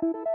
you.